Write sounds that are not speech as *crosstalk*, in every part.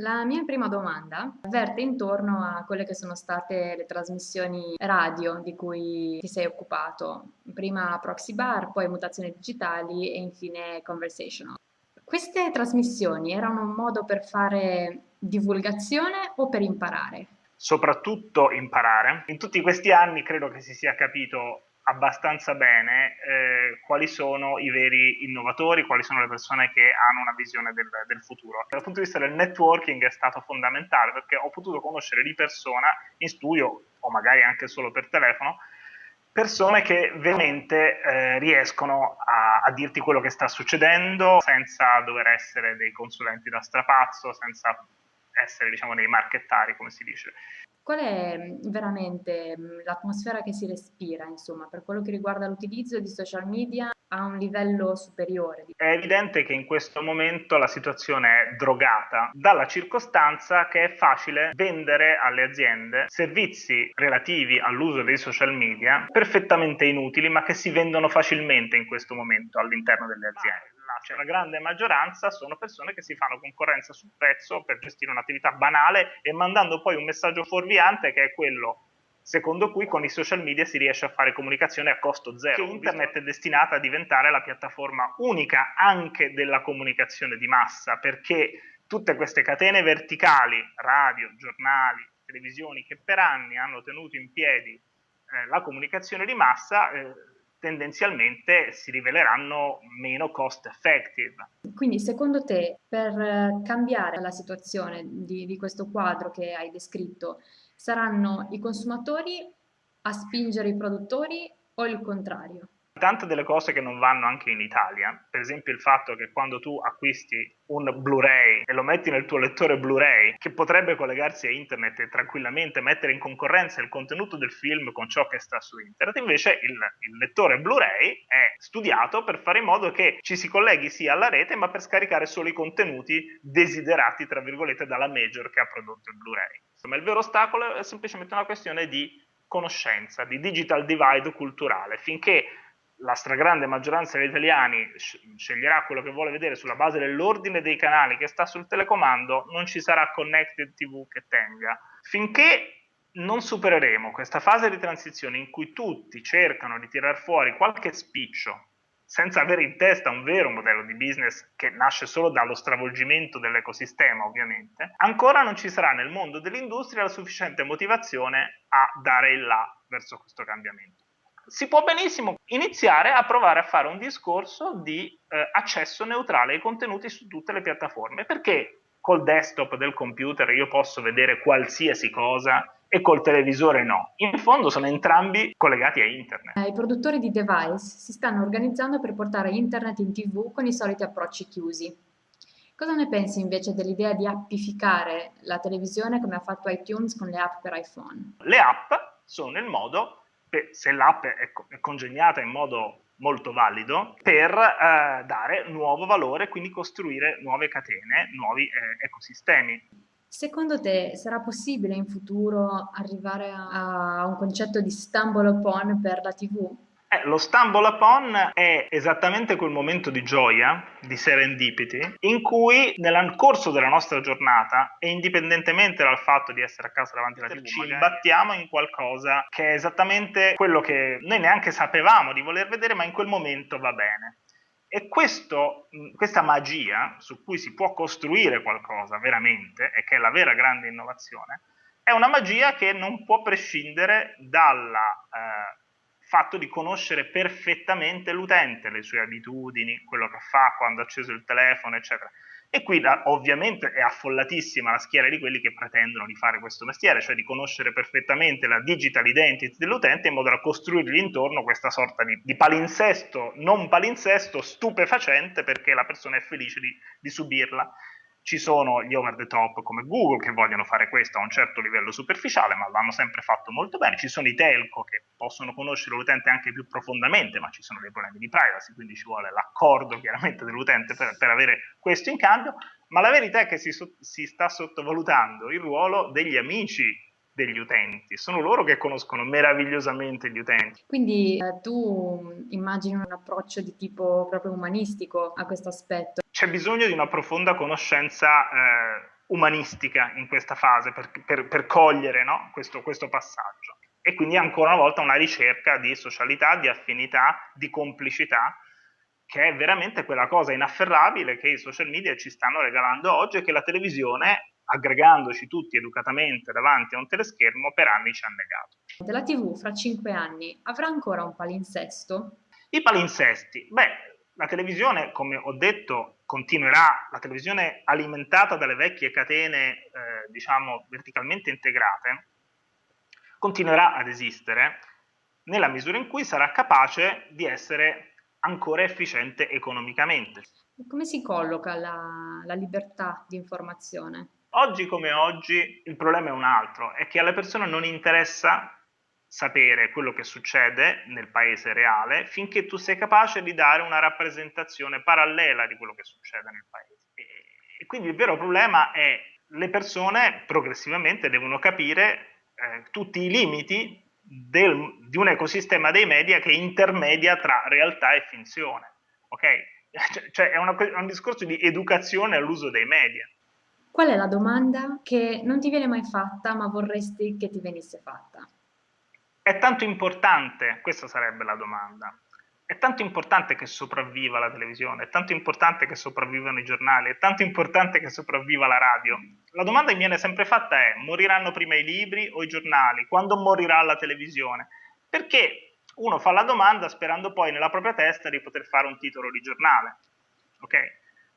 La mia prima domanda verte intorno a quelle che sono state le trasmissioni radio di cui ti sei occupato, prima Proxy Bar, poi Mutazioni Digitali e infine Conversational. Queste trasmissioni erano un modo per fare divulgazione o per imparare? Soprattutto imparare. In tutti questi anni credo che si sia capito abbastanza bene eh, quali sono i veri innovatori, quali sono le persone che hanno una visione del, del, futuro. Dal punto di vista del networking è stato fondamentale perché ho potuto conoscere di persona in studio o magari anche solo per telefono persone che veramente eh, riescono a, a, dirti quello che sta succedendo senza dover essere dei consulenti da strapazzo, senza essere diciamo dei marchettari come si dice. Qual è mm, veramente mm, l'atmosfera che si respira, insomma, per quello che riguarda l'utilizzo di social media a un livello superiore? È evidente che in questo momento la situazione è drogata dalla circostanza che è facile vendere alle aziende servizi relativi all'uso dei social media perfettamente inutili ma che si vendono facilmente in questo momento all'interno delle aziende cioè la grande maggioranza sono persone che si fanno concorrenza sul prezzo per gestire un'attività banale e mandando poi un messaggio fuorviante che è quello secondo cui con i social media si riesce a fare comunicazione a costo zero. Che internet è destinata a diventare la piattaforma unica anche della comunicazione di massa, perché tutte queste catene verticali, radio, giornali, televisioni, che per anni hanno tenuto in piedi eh, la comunicazione di massa, eh, tendenzialmente si riveleranno meno cost effective. Quindi secondo te per eh, cambiare la situazione di, di questo quadro che hai descritto saranno i consumatori a spingere i produttori o il contrario? Tante delle cose che non vanno anche in Italia, per esempio il fatto che quando tu acquisti un Blu-ray e lo metti nel tuo lettore Blu-ray, che potrebbe collegarsi a internet e tranquillamente mettere in concorrenza il contenuto del film con ciò che sta su internet, invece il, il lettore Blu-ray è studiato per fare in modo che ci si colleghi sia alla rete, ma per scaricare solo i contenuti desiderati, tra virgolette, dalla major che ha prodotto il Blu-ray. Insomma, il vero ostacolo è semplicemente una questione di conoscenza, di digital divide culturale, finché la stragrande maggioranza degli italiani sceglierà quello che vuole vedere sulla base dell'ordine dei canali che sta sul telecomando, non ci sarà connected TV che tenga. Finché non supereremo questa fase di transizione in cui tutti cercano di tirar fuori qualche spiccio senza avere in testa un vero modello di business che nasce solo dallo stravolgimento dell'ecosistema, ovviamente, ancora non ci sarà nel mondo dell'industria la sufficiente motivazione a dare il là verso questo cambiamento si può benissimo iniziare a provare a fare un discorso di eh, accesso neutrale ai contenuti su tutte le piattaforme, perché col desktop del computer io posso vedere qualsiasi cosa e col televisore no. In fondo sono entrambi collegati a internet. I produttori di device si stanno organizzando per portare internet in tv con i soliti approcci chiusi. Cosa ne pensi invece dell'idea di appificare la televisione come ha fatto iTunes con le app per iPhone? Le app sono il modo se l'app è, congegnata in modo molto valido per eh, dare nuovo valore, quindi costruire nuove catene, nuovi eh, ecosistemi. Secondo te sarà possibile in futuro arrivare a un concetto di stumble upon per la TV? Eh, lo stumble upon è esattamente quel momento di gioia, di serendipity, in cui nel corso della nostra giornata, e indipendentemente dal fatto di essere a casa davanti alla TV, ci imbattiamo in qualcosa che è esattamente quello che noi neanche sapevamo di voler vedere, ma in quel momento va bene. E questo, questa magia su cui si può costruire qualcosa veramente, e che è la vera grande innovazione, è una magia che non può prescindere dalla... Eh, fatto di conoscere perfettamente l'utente, le sue abitudini, quello che fa quando ha acceso il telefono, eccetera. E qui ovviamente è affollatissima la schiera di quelli che pretendono di fare questo mestiere, cioè di conoscere perfettamente la digital identity dell'utente in modo da costruirgli intorno questa sorta di, di, palinsesto, non palinsesto, stupefacente perché la persona è felice di, di subirla. Ci sono gli over the top come Google che vogliono fare questo a un certo livello superficiale, ma l'hanno sempre fatto molto bene. Ci sono i telco che possono conoscere l'utente anche più profondamente, ma ci sono dei problemi di privacy, quindi ci vuole l'accordo chiaramente dell'utente per, per, avere questo in cambio. Ma la verità è che si, si sta sottovalutando il ruolo degli amici degli utenti, sono loro che conoscono meravigliosamente gli utenti. Quindi eh, tu immagini un approccio di tipo proprio umanistico a questo aspetto? C'è bisogno di una profonda conoscenza eh, umanistica in questa fase per, per, per cogliere no? questo, questo passaggio. E quindi ancora una volta una ricerca di socialità, di affinità, di complicità, che è veramente quella cosa inafferrabile che i social media ci stanno regalando oggi e che la televisione, aggregandoci tutti educatamente davanti a un teleschermo, per anni ci ha negato. La TV fra cinque anni avrà ancora un palinsesto? I palinsesti? Beh, la televisione, come ho detto, continuerà, la televisione alimentata dalle vecchie catene, eh, diciamo, verticalmente integrate, continuerà ad esistere nella misura in cui sarà capace di essere ancora efficiente economicamente. Come si colloca la, la libertà di informazione? Oggi come oggi il problema è un altro, è che alle persone non interessa sapere quello che succede nel paese reale finché tu sei capace di dare una rappresentazione parallela di quello che succede nel paese. E, quindi il vero problema è le persone progressivamente devono capire eh, tutti i limiti del, di un ecosistema dei media che intermedia tra realtà e finzione. Ok? *laughs* Cioè, cioè è, una, è un discorso di educazione all'uso dei media. Qual è la domanda che non ti viene mai fatta ma vorresti che ti venisse fatta? È tanto importante, questa sarebbe la domanda, è tanto importante che sopravviva la televisione, è tanto importante che sopravvivano i giornali, è tanto importante che sopravviva la radio. La domanda che mi viene sempre fatta è, moriranno prima i libri o i giornali? Quando morirà la televisione? Perché uno fa la domanda sperando poi nella propria testa di poter fare un titolo di giornale. Ok?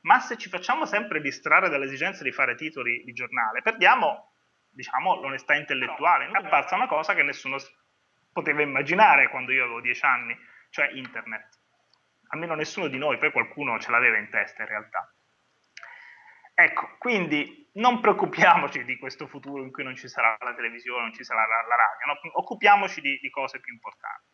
Ma se ci facciamo sempre distrarre dall'esigenza di fare titoli di giornale, perdiamo, diciamo, l'onestà intellettuale. È apparsa una cosa che nessuno poteva immaginare quando io avevo dieci anni cioè internet. Almeno nessuno di noi, poi qualcuno ce l'aveva in testa in realtà. Ecco, quindi non preoccupiamoci di questo futuro in cui non ci sarà la televisione, non ci sarà la, la radio, no? occupiamoci di, di cose più importanti.